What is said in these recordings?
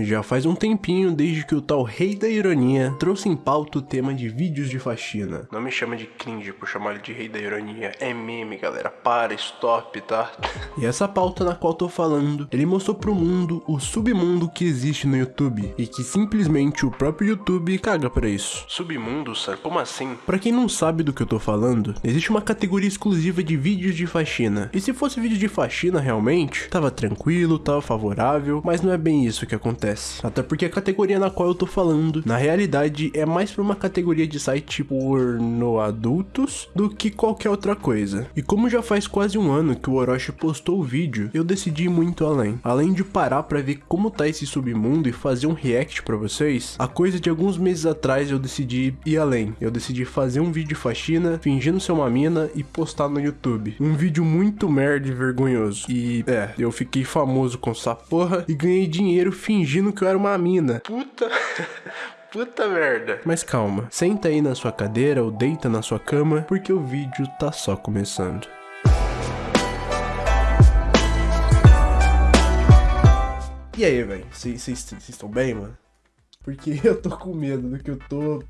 Já faz um tempinho desde que o tal Rei da Ironia trouxe em pauta o tema de vídeos de faxina. Não me chama de cringe por chamar ele de Rei da Ironia. É meme, galera. Para, stop, tá? e essa pauta na qual tô falando, ele mostrou pro mundo o submundo que existe no YouTube e que simplesmente o próprio YouTube caga pra isso. Submundo, Sam? Como assim? Pra quem não sabe do que eu tô falando, existe uma categoria exclusiva de vídeos de faxina. E se fosse vídeo de faxina realmente, tava tranquilo, tava favorável, mas não é bem isso que acontece acontece. Até porque a categoria na qual eu tô falando, na realidade, é mais pra uma categoria de site porno adultos do que qualquer outra coisa. E como já faz quase um ano que o Orochi postou o vídeo, eu decidi ir muito além. Além de parar pra ver como tá esse submundo e fazer um react pra vocês, a coisa de alguns meses atrás eu decidi ir além. Eu decidi fazer um vídeo de faxina, fingindo ser uma mina e postar no YouTube. Um vídeo muito merda e vergonhoso. E, é, eu fiquei famoso com essa porra e ganhei dinheiro fingindo fingindo que eu era uma mina. Puta. Puta merda. Mas calma, senta aí na sua cadeira ou deita na sua cama, porque o vídeo tá só começando. E aí, velho? Vocês estão bem, mano? Porque eu tô com medo do que eu tô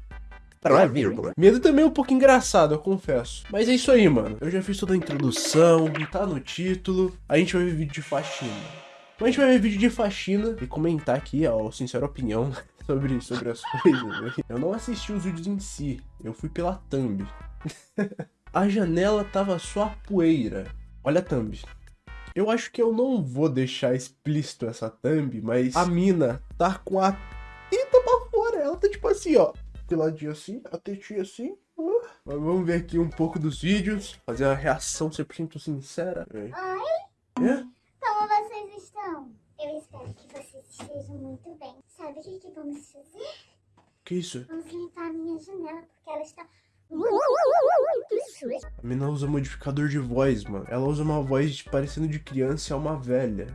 Medo também é um pouco engraçado, eu confesso. Mas é isso aí, mano. Eu já fiz toda a introdução, tá no título. A gente vai ver vídeo de faxina. Então a gente vai ver vídeo de faxina e comentar aqui a sincera opinião sobre, sobre as coisas. Né? Eu não assisti os vídeos em si, eu fui pela thumb. a janela tava só poeira. Olha a thumb. Eu acho que eu não vou deixar explícito essa thumb, mas a mina tá com a teta pra fora. Ela tá tipo assim, ó. Peladinha assim, a tetinha assim. Uh. Mas vamos ver aqui um pouco dos vídeos. Fazer a reação 100% sincera. Oi? É? Como vocês estão? Eu espero muito bem. Sabe o que, que vamos fazer? Que isso? Vamos limpar a minha janela, porque ela está a menina usa modificador de voz, mano. Ela usa uma voz parecendo de criança e é uma velha.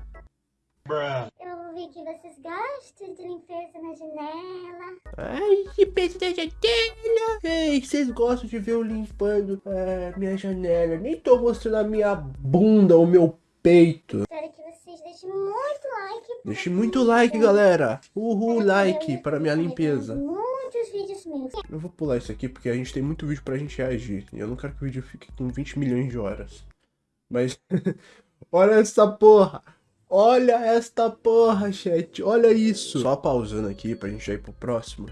Eu ouvi que vocês gostam de limpeza na janela. Ai, limpeza na janela. Ei, vocês gostam de ver eu limpando é, minha janela. Nem tô mostrando a minha bunda, o meu peito. Espero que vocês deixem muito like. Deixe muito like, galera. Uhul, like para minha limpeza. Muitos vídeos meus. Eu vou pular isso aqui porque a gente tem muito vídeo pra gente reagir. E eu não quero que o vídeo fique com 20 milhões de horas. Mas, olha essa porra. Olha esta porra, chat. Olha isso. Só pausando aqui pra gente já ir pro próximo.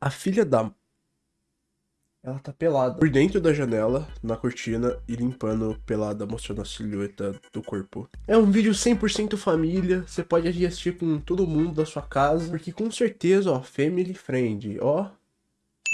A filha da ela tá pelada por dentro da janela, na cortina, e limpando pelada, mostrando a silhueta do corpo. É um vídeo 100% família, você pode assistir com todo mundo da sua casa, porque com certeza, ó, family friend, ó.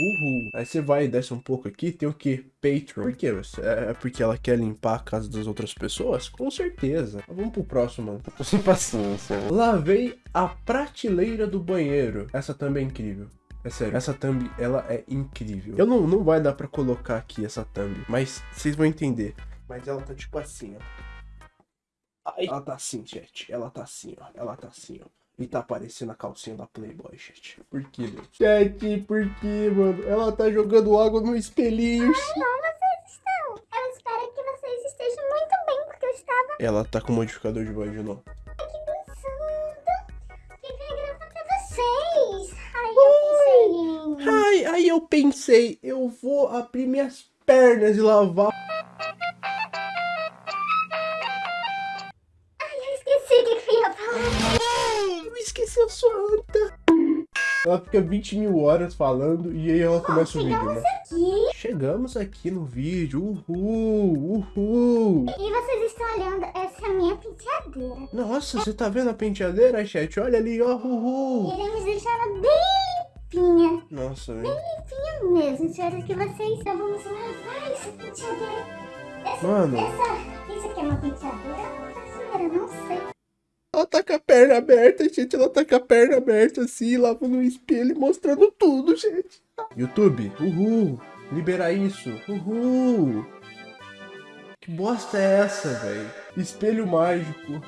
Uhul. Aí você vai e desce um pouco aqui, tem o que? Patreon. Por quê? É porque ela quer limpar a casa das outras pessoas? Com certeza. Vamos pro próximo, mano. Tô sem paciência. Lavei a prateleira do banheiro. Essa também é incrível. É sério, essa thumb, ela é incrível. Eu não, não vai dar pra colocar aqui essa thumb, mas vocês vão entender. Mas ela tá tipo assim, ó. Ai. Ela tá assim, chat. Ela tá assim, ó. Ela tá assim, ó. E tá aparecendo a calcinha da Playboy, chat. Por que, Deus? Chat, por que, mano? Ela tá jogando água no espelhinho. Ai, não, vocês estão. Eu espero que vocês estejam muito bem, porque eu estava... Ela tá com modificador de voz de novo. Aí eu pensei, eu vou abrir minhas pernas e lavar. Ai, eu esqueci o que eu ia falar. Eu esqueci a sua anta. Ela fica 20 mil horas falando e aí ela começa oh, o vídeo, né? Aqui. Chegamos aqui no vídeo, uhul, uhul. E vocês estão olhando, essa é minha penteadeira. Nossa, você tá vendo a penteadeira, chat? Olha ali, ó, uhul. Iremos deixar ela bem limpinha. Nossa. Bem limpinha mesmo. Espero que vocês então vamos lavar essa penteadeira. Essa, Mano. Essa, isso aqui é uma penteadeira ou uma Não sei. Ela tá com a perna aberta, gente. Ela tá com a perna aberta assim, lavando no espelho e mostrando tudo, gente. YouTube, uhul. Liberar isso. Uhul. Que bosta é essa, velho? Espelho mágico.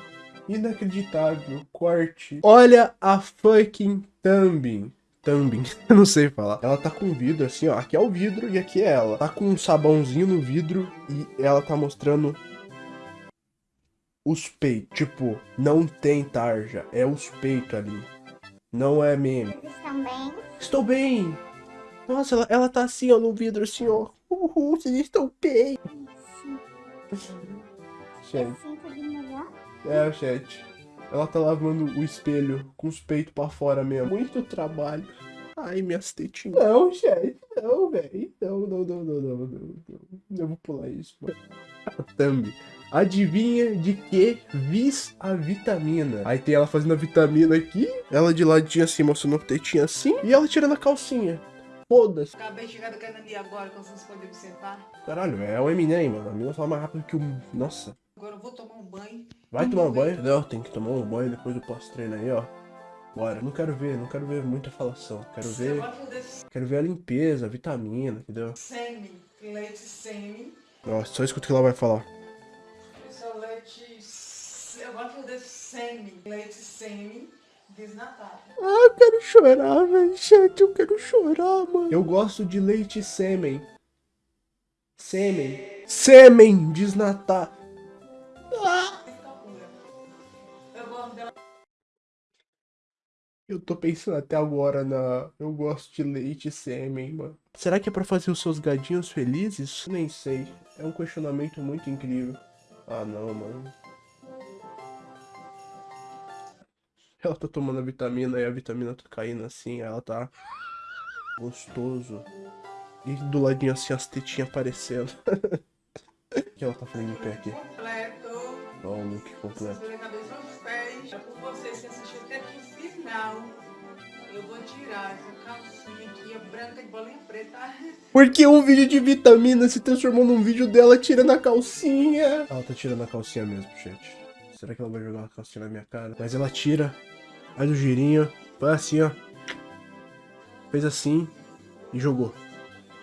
Inacreditável. Corte. Olha a fucking thumb. Thumbing, eu não sei falar. Ela tá com vidro assim, ó. Aqui é o vidro e aqui é ela. Tá com um sabãozinho no vidro e ela tá mostrando os peitos. Tipo, não tem tarja. É os peitos ali. Não é meme. Estão bem? Estou bem. Nossa, ela, ela tá assim, ó, no vidro, assim, ó. Uhul, vocês estão bem. Tudo melhor? É, chat. Ela tá lavando o espelho com os peitos pra fora mesmo. Muito trabalho. Ai, minhas tetinhas. Não, chat. Não, velho. Não, não, não, não, não, não, não. Eu vou pular isso, mano. A thumb. Adivinha de que vis a vitamina? Aí tem ela fazendo a vitamina aqui. Ela de ladinho assim, mostrando a tetinha assim. E ela tirando a calcinha. Foda-se. Acabei de chegar do Canadá agora, como vocês podem observar. Caralho, é o Eminem, mano. A mina fala mais rápido que o... Nossa. Agora eu vou tomar um banho. Vai tomar um banho? Não, tem que tomar um banho depois do pós-treino aí, ó. Bora. Não quero ver, não quero ver muita falação. Quero ver, quero ver a limpeza, a vitamina, entendeu? semi, leite semi. Nossa, só escuta o que ela vai falar. Isso é leite... Eu vou poder semi, leite semi, desnatado. Ah, eu quero chorar, velho. Chat, eu quero chorar, mano. Eu gosto de leite sêmen. Sêmen. Sêmen desnatar. Eu tô pensando até agora na. Eu gosto de leite e sêmen, mano. Será que é pra fazer os seus gadinhos felizes? Nem sei. É um questionamento muito incrível. Ah, não, mano. Ela tá tomando a vitamina e a vitamina tá caindo assim. Ela tá. Gostoso. E do ladinho assim as tetinhas aparecendo. O que ela tá fazendo em pé aqui? completo. Ó, o look completo. Você cabeça aos pés. É por vocês que assistiram até aqui o final. Eu vou tirar essa calcinha aqui, é branca de bolinha preta. Porque um vídeo de vitamina se transformou num vídeo dela tirando a calcinha. Ela tá tirando a calcinha mesmo, gente. Será que ela vai jogar a calcinha na minha cara? Mas ela tira, faz o girinho, faz assim, ó. Fez assim e jogou.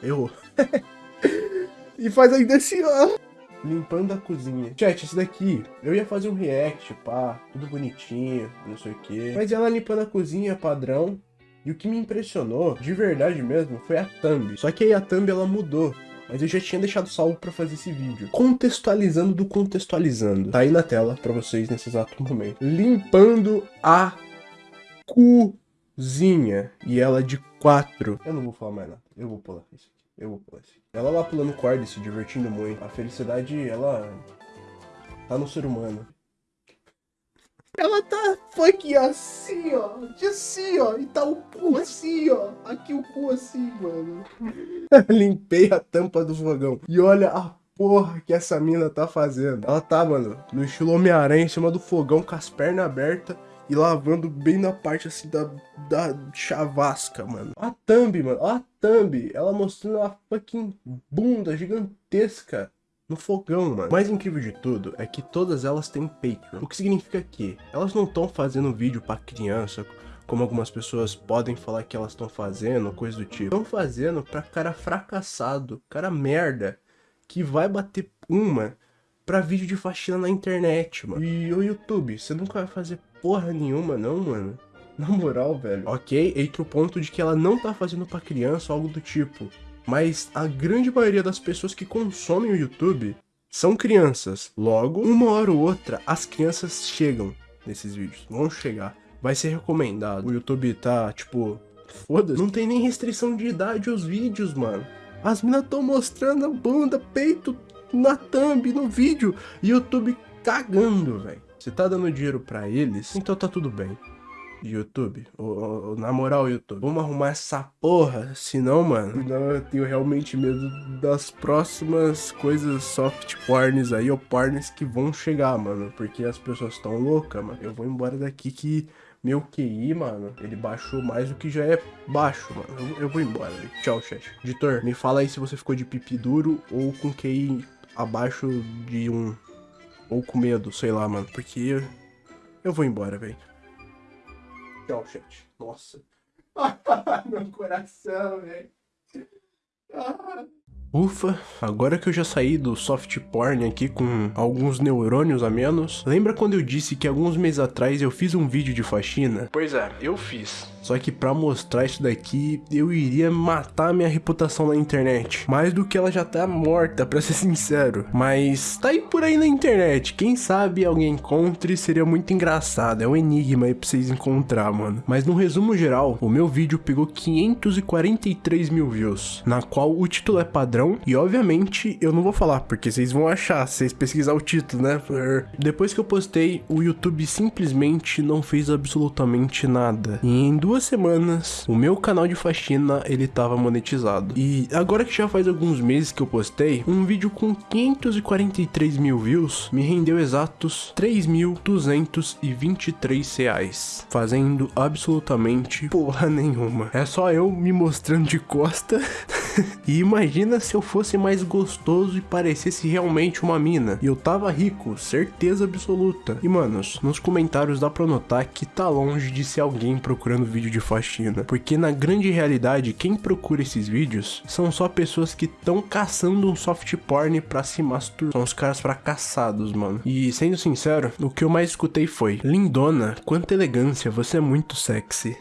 Errou. e faz ainda assim, ó. Limpando a cozinha. Chat, esse daqui, eu ia fazer um react, pá, tudo bonitinho, não sei o que. Mas ela limpando a cozinha padrão. E o que me impressionou, de verdade mesmo, foi a thumb. Só que aí a thumb ela mudou. Mas eu já tinha deixado salvo pra fazer esse vídeo. Contextualizando do contextualizando. Tá aí na tela pra vocês nesse exato momento. Limpando a cozinha. E ela de quatro. Eu não vou falar mais nada. Eu vou pular isso. Eu. Ela lá pulando corda se divertindo muito. A felicidade, ela tá no ser humano. Ela tá fucking assim, ó. De assim, ó. E tá o cu assim, ó. Aqui o cu assim, mano. Limpei a tampa do fogão. E olha a porra que essa mina tá fazendo. Ela tá, mano, no estilo Homem-Aranha em cima do fogão com as pernas abertas. E lavando bem na parte assim da, da chavasca, mano. A thumb, mano. A thumb. Ela mostrando a fucking bunda gigantesca no fogão, mano. O mais incrível de tudo é que todas elas têm Patreon. O que significa que elas não estão fazendo vídeo pra criança, como algumas pessoas podem falar que elas estão fazendo, coisa do tipo. Estão fazendo pra cara fracassado, cara merda, que vai bater uma pra vídeo de faxina na internet, mano. E o YouTube, você nunca vai fazer porra nenhuma, não, mano. Na moral, velho. Ok, entre o ponto de que ela não tá fazendo pra criança algo do tipo. Mas a grande maioria das pessoas que consomem o YouTube são crianças. Logo, uma hora ou outra, as crianças chegam nesses vídeos. Vão chegar. Vai ser recomendado. O YouTube tá, tipo, foda-se. Não tem nem restrição de idade os vídeos, mano. As minas tão mostrando a bunda, peito na thumb, no vídeo. YouTube cagando, velho. Você tá dando dinheiro pra eles, então tá tudo bem. YouTube, ô, ô, na moral, YouTube, vamos arrumar essa porra, senão, mano, senão eu tenho realmente medo das próximas coisas soft porns aí, ou porns que vão chegar, mano, porque as pessoas estão loucas, mano. Eu vou embora daqui que meu QI, mano, ele baixou mais do que já é baixo, mano. Eu, eu vou embora. Tchau, chat. Editor, me fala aí se você ficou de pipi duro ou com QI abaixo de um, ou com medo, sei lá, mano, porque eu, vou embora, velho. Tchau, chat. Nossa. Meu coração, velho. Ah. Ufa, agora que eu já saí do soft porn aqui com alguns neurônios a menos, lembra quando eu disse que alguns meses atrás eu fiz um vídeo de faxina? Pois é, eu fiz. Só que pra mostrar isso daqui, eu iria matar minha reputação na internet. Mais do que ela já tá morta, pra ser sincero. Mas tá aí por aí na internet. Quem sabe alguém encontre, seria muito engraçado. É um enigma aí pra vocês encontrar, mano. Mas no resumo geral, o meu vídeo pegou 543 mil views. Na qual o título é padrão. E obviamente eu não vou falar, porque vocês vão achar, vocês pesquisar o título, né? Depois que eu postei, o YouTube simplesmente não fez absolutamente nada. E em duas duas semanas, o meu canal de faxina, ele tava monetizado. E agora que já faz alguns meses que eu postei, um vídeo com 543 mil views me rendeu exatos 3.223 reais, fazendo absolutamente porra nenhuma. É só eu me mostrando de costa e imagina se eu fosse mais gostoso e parecesse realmente uma mina. E eu tava rico, certeza absoluta. E manos, nos comentários dá pra notar que tá longe de ser alguém procurando vídeo de faxina. Porque na grande realidade, quem procura esses vídeos são só pessoas que estão caçando um soft porn pra se masturbar. São os caras fracassados, mano. E sendo sincero, o que eu mais escutei foi: Lindona, quanta elegância, você é muito sexy.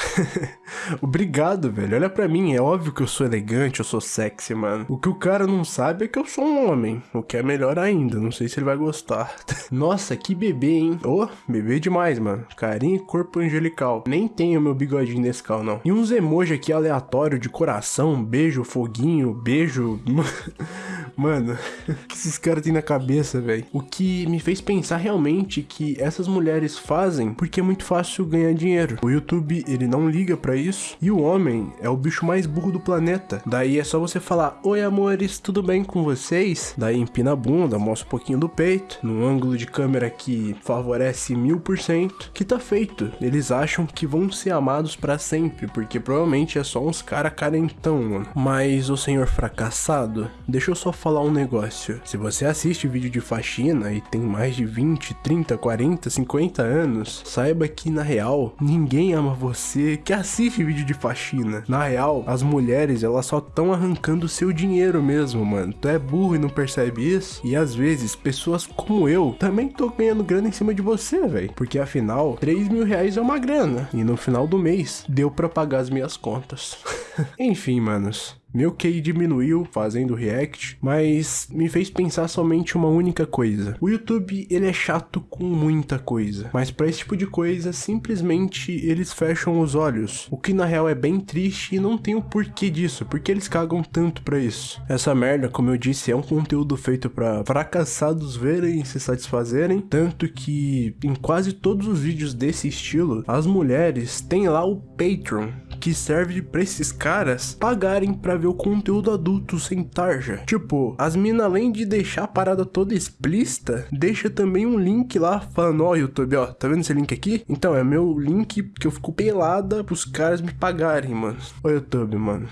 Obrigado, velho. Olha pra mim, é óbvio que eu sou elegante, eu sou sexy, mano. O que o cara não sabe é que eu sou um homem, o que é melhor ainda. Não sei se ele vai gostar. Nossa, que bebê, hein? Oh, bebê demais, mano. Carinho e corpo angelical. Nem tenho meu bigodinho Nescau, não. E uns emoji aqui aleatório de coração, beijo, foguinho, beijo. Mano, o que esses caras têm na cabeça, velho? O que me fez pensar realmente que essas mulheres fazem porque é muito fácil ganhar dinheiro. O YouTube, ele não liga para isso. E o homem é o bicho mais burro do planeta. Daí é só você falar: Oi, amores, tudo bem com vocês? Daí empina a bunda, mostra um pouquinho do peito, num ângulo de câmera que favorece mil por cento, que tá feito. Eles acham que vão ser amados para sempre, porque provavelmente é só uns cara carentão, mano. Mas o senhor fracassado, deixa eu só falar um negócio. Se você assiste vídeo de faxina e tem mais de 20, 30, 40, 50 anos, saiba que na real, ninguém ama você que assiste vídeo de faxina. Na real, as mulheres, elas só estão arrancando seu dinheiro mesmo, mano. Tu é burro e não percebe isso? E às vezes, pessoas como eu também tô ganhando grana em cima de você, velho. Porque afinal, 3 mil reais é uma grana. E no final do mês, deu pra pagar as minhas contas. Enfim, manos. Meu QI diminuiu fazendo react, mas me fez pensar somente uma única coisa. O YouTube, ele é chato com muita coisa, mas para esse tipo de coisa, simplesmente eles fecham os olhos. O que na real é bem triste e não tem o porquê disso, porque eles cagam tanto para isso. Essa merda, como eu disse, é um conteúdo feito para fracassados verem e se satisfazerem, tanto que em quase todos os vídeos desse estilo, as mulheres têm lá o Patreon, que serve para esses caras pagarem para ver o conteúdo adulto sem tarja. Tipo, as minas além de deixar a parada toda explícita, deixa também um link lá falando, ó oh, YouTube, ó, tá vendo esse link aqui? Então, é meu link que eu fico pelada pros caras me pagarem, mano. Ô YouTube, mano.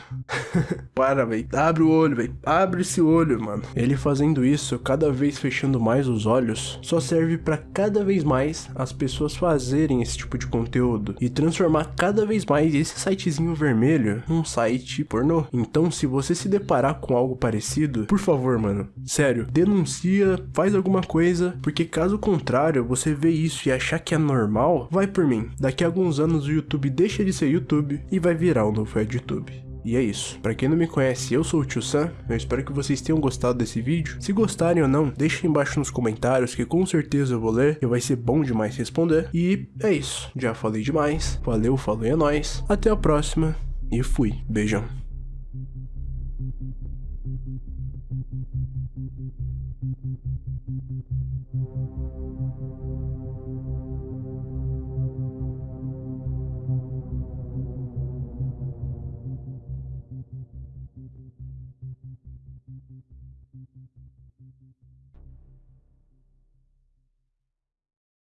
Para, velho. Abre o olho, velho. Abre esse olho, mano. Ele fazendo isso, cada vez fechando mais os olhos, só serve para cada vez mais as pessoas fazerem esse tipo de conteúdo e transformar cada vez mais esse sitezinho vermelho num site pornô. Então, se você se deparar com algo parecido, por favor, mano, sério, denuncia, faz alguma coisa, porque caso contrário, você vê isso e achar que é normal, vai por mim. Daqui a alguns anos o YouTube deixa de ser YouTube e vai virar o novo YouTube. E é isso. Para quem não me conhece, eu sou o Tio Sam. Eu espero que vocês tenham gostado desse vídeo. Se gostarem ou não, deixem embaixo nos comentários que com certeza eu vou ler e vai ser bom demais responder. E é isso. Já falei demais. Valeu, falou e é nóis. Até a próxima e fui. Beijão.